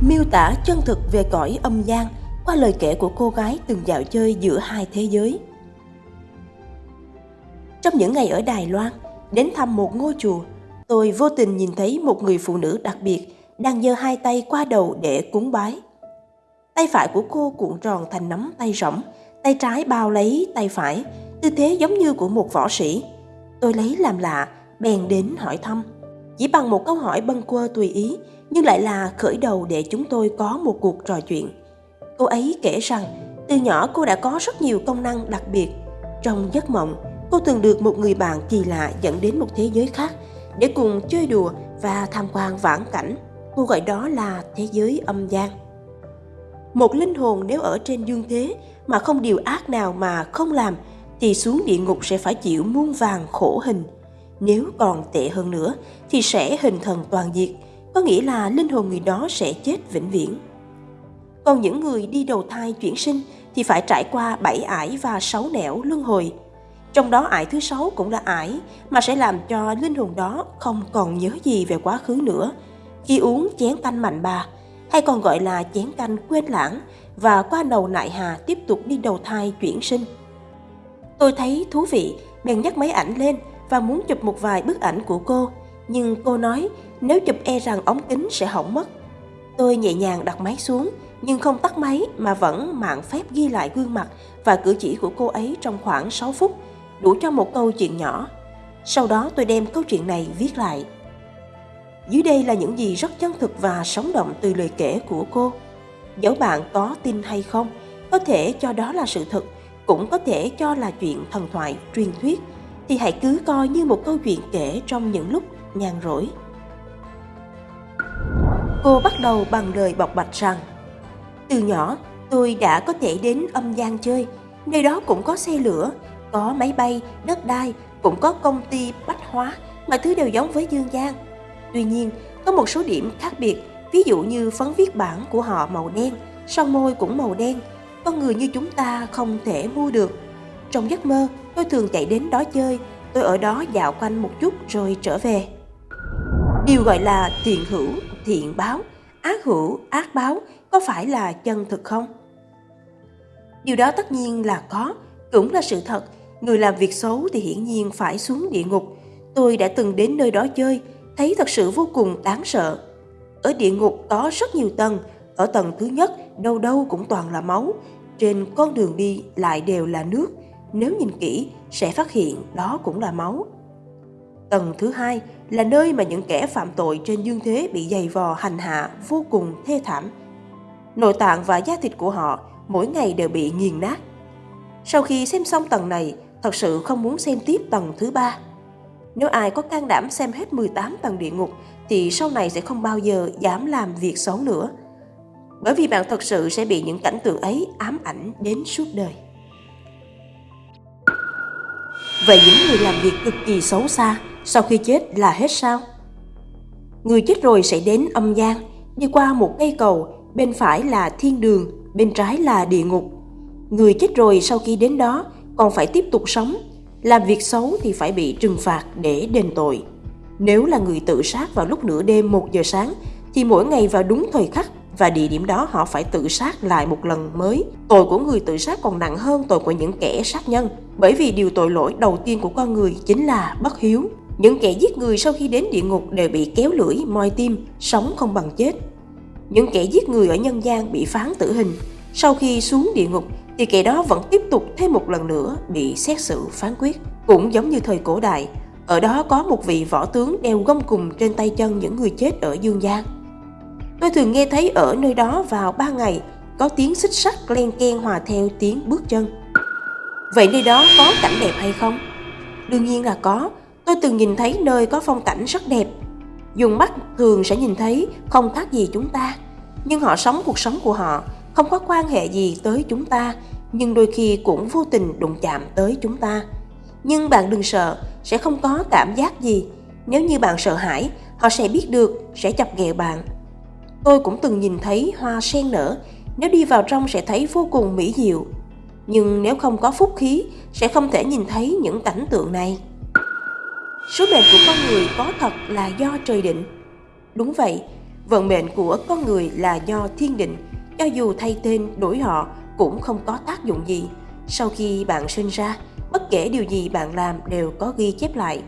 miêu tả chân thực về cõi âm gian qua lời kể của cô gái từng dạo chơi giữa hai thế giới. Trong những ngày ở Đài Loan, đến thăm một ngôi chùa, tôi vô tình nhìn thấy một người phụ nữ đặc biệt đang giơ hai tay qua đầu để cúng bái. Tay phải của cô cuộn tròn thành nắm tay rỗng, tay trái bao lấy tay phải, tư thế giống như của một võ sĩ. Tôi lấy làm lạ, bèn đến hỏi thăm. Chỉ bằng một câu hỏi bâng quơ tùy ý, nhưng lại là khởi đầu để chúng tôi có một cuộc trò chuyện. Cô ấy kể rằng, từ nhỏ cô đã có rất nhiều công năng đặc biệt. Trong giấc mộng, cô từng được một người bạn kỳ lạ dẫn đến một thế giới khác để cùng chơi đùa và tham quan vãng cảnh. Cô gọi đó là thế giới âm gian. Một linh hồn nếu ở trên dương thế mà không điều ác nào mà không làm thì xuống địa ngục sẽ phải chịu muôn vàng khổ hình. Nếu còn tệ hơn nữa thì sẽ hình thần toàn diệt, có nghĩa là linh hồn người đó sẽ chết vĩnh viễn. Còn những người đi đầu thai chuyển sinh thì phải trải qua bảy ải và sáu nẻo luân hồi. Trong đó ải thứ sáu cũng là ải mà sẽ làm cho linh hồn đó không còn nhớ gì về quá khứ nữa. Khi uống chén canh mạnh bà, hay còn gọi là chén canh quên lãng và qua đầu nại hà tiếp tục đi đầu thai chuyển sinh. Tôi thấy thú vị, bèn nhắc máy ảnh lên và muốn chụp một vài bức ảnh của cô, nhưng cô nói nếu chụp e rằng ống kính sẽ hỏng mất. Tôi nhẹ nhàng đặt máy xuống, nhưng không tắt máy mà vẫn mạng phép ghi lại gương mặt và cử chỉ của cô ấy trong khoảng 6 phút, đủ cho một câu chuyện nhỏ. Sau đó tôi đem câu chuyện này viết lại. Dưới đây là những gì rất chân thực và sống động từ lời kể của cô. Dẫu bạn có tin hay không, có thể cho đó là sự thật, cũng có thể cho là chuyện thần thoại, truyền thuyết, thì hãy cứ coi như một câu chuyện kể trong những lúc nhàn rỗi. Cô bắt đầu bằng lời bộc bạch rằng Từ nhỏ, tôi đã có thể đến âm gian chơi, nơi đó cũng có xe lửa, có máy bay, đất đai, cũng có công ty bách hóa, mọi thứ đều giống với dương gian. Tuy nhiên, có một số điểm khác biệt, ví dụ như phấn viết bản của họ màu đen, son môi cũng màu đen, con người như chúng ta không thể mua được. Trong giấc mơ, tôi thường chạy đến đó chơi, tôi ở đó dạo quanh một chút rồi trở về. Điều gọi là thiện hữu, thiện báo, ác hữu, ác báo có phải là chân thực không? Điều đó tất nhiên là có, cũng là sự thật. Người làm việc xấu thì hiển nhiên phải xuống địa ngục. Tôi đã từng đến nơi đó chơi, thấy thật sự vô cùng đáng sợ. Ở địa ngục có rất nhiều tầng, ở tầng thứ nhất đâu đâu cũng toàn là máu, trên con đường đi lại đều là nước, nếu nhìn kỹ sẽ phát hiện đó cũng là máu. Tầng thứ hai là nơi mà những kẻ phạm tội trên dương thế bị dày vò hành hạ vô cùng thê thảm. Nội tạng và da thịt của họ mỗi ngày đều bị nghiền nát. Sau khi xem xong tầng này, thật sự không muốn xem tiếp tầng thứ ba. Nếu ai có can đảm xem hết 18 tầng địa ngục thì sau này sẽ không bao giờ dám làm việc xấu nữa. Bởi vì bạn thật sự sẽ bị những cảnh tượng ấy ám ảnh đến suốt đời. Vậy những người làm việc cực kỳ xấu xa sau khi chết là hết sao? Người chết rồi sẽ đến âm gian, đi qua một cây cầu, bên phải là thiên đường, bên trái là địa ngục. Người chết rồi sau khi đến đó còn phải tiếp tục sống, làm việc xấu thì phải bị trừng phạt để đền tội. Nếu là người tự sát vào lúc nửa đêm 1 giờ sáng thì mỗi ngày vào đúng thời khắc và địa điểm đó họ phải tự sát lại một lần mới. Tội của người tự sát còn nặng hơn tội của những kẻ sát nhân, bởi vì điều tội lỗi đầu tiên của con người chính là bất hiếu. Những kẻ giết người sau khi đến địa ngục đều bị kéo lưỡi, moi tim, sống không bằng chết. Những kẻ giết người ở nhân gian bị phán tử hình, sau khi xuống địa ngục thì kẻ đó vẫn tiếp tục thêm một lần nữa bị xét xử phán quyết. Cũng giống như thời cổ đại, ở đó có một vị võ tướng đeo gông cùng trên tay chân những người chết ở dương gian. Tôi thường nghe thấy ở nơi đó vào ba ngày có tiếng xích sắt len ken hòa theo tiếng bước chân. Vậy nơi đó có cảnh đẹp hay không? Đương nhiên là có. Tôi từng nhìn thấy nơi có phong cảnh rất đẹp. Dùng mắt thường sẽ nhìn thấy không khác gì chúng ta. Nhưng họ sống cuộc sống của họ, không có quan hệ gì tới chúng ta, nhưng đôi khi cũng vô tình đụng chạm tới chúng ta. Nhưng bạn đừng sợ, sẽ không có cảm giác gì. Nếu như bạn sợ hãi, họ sẽ biết được, sẽ chọc ghẹo bạn Tôi cũng từng nhìn thấy hoa sen nở, nếu đi vào trong sẽ thấy vô cùng mỹ diệu. Nhưng nếu không có phúc khí, sẽ không thể nhìn thấy những cảnh tượng này. Số mệnh của con người có thật là do trời định. Đúng vậy, Vận mệnh của con người là do thiên định, cho dù thay tên đổi họ cũng không có tác dụng gì. Sau khi bạn sinh ra, bất kể điều gì bạn làm đều có ghi chép lại.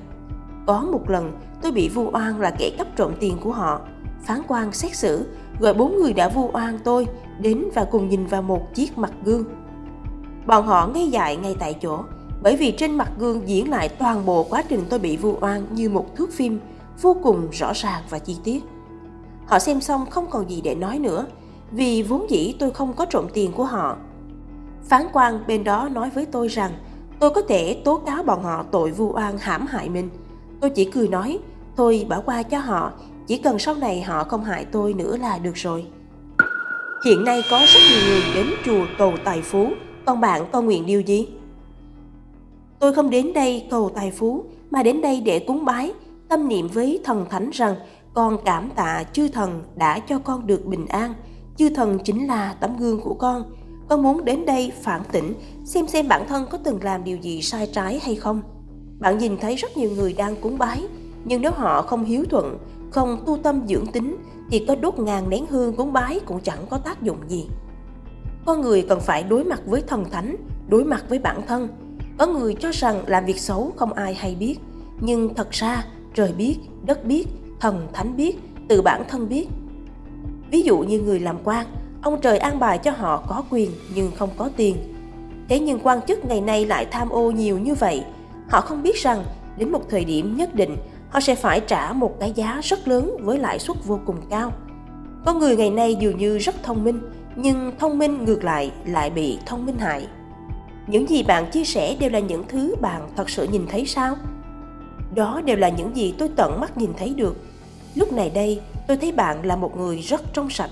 Có một lần, tôi bị vu oan là kẻ cắp trộm tiền của họ. Phán quan xét xử, gọi bốn người đã vu oan tôi đến và cùng nhìn vào một chiếc mặt gương. Bọn họ ngay dại ngay tại chỗ, bởi vì trên mặt gương diễn lại toàn bộ quá trình tôi bị vu oan như một thước phim vô cùng rõ ràng và chi tiết. Họ xem xong không còn gì để nói nữa, vì vốn dĩ tôi không có trộm tiền của họ. Phán quan bên đó nói với tôi rằng tôi có thể tố cáo bọn họ tội vu oan hãm hại mình. Tôi chỉ cười nói, thôi bỏ qua cho họ, chỉ cần sau này họ không hại tôi nữa là được rồi. Hiện nay có rất nhiều người đến chùa cầu tài phú, còn bạn có nguyện điều gì? Tôi không đến đây cầu tài phú, mà đến đây để cúng bái, tâm niệm với thần thánh rằng con cảm tạ chư thần đã cho con được bình an. Chư thần chính là tấm gương của con. Con muốn đến đây phản tỉnh, xem xem bản thân có từng làm điều gì sai trái hay không. Bạn nhìn thấy rất nhiều người đang cúng bái, nhưng nếu họ không hiếu thuận, không tu tâm dưỡng tính, thì có đốt ngàn nén hương cúng bái cũng chẳng có tác dụng gì. Con người cần phải đối mặt với thần thánh, đối mặt với bản thân. Có người cho rằng làm việc xấu không ai hay biết, nhưng thật ra trời biết, đất biết, thần thánh biết, từ bản thân biết. Ví dụ như người làm quan, ông trời an bài cho họ có quyền nhưng không có tiền. Thế nhưng quan chức ngày nay lại tham ô nhiều như vậy, họ không biết rằng đến một thời điểm nhất định họ sẽ phải trả một cái giá rất lớn với lãi suất vô cùng cao. Có người ngày nay dường như rất thông minh, nhưng thông minh ngược lại lại bị thông minh hại. Những gì bạn chia sẻ đều là những thứ bạn thật sự nhìn thấy sao? Đó đều là những gì tôi tận mắt nhìn thấy được. Lúc này đây, tôi thấy bạn là một người rất trong sạch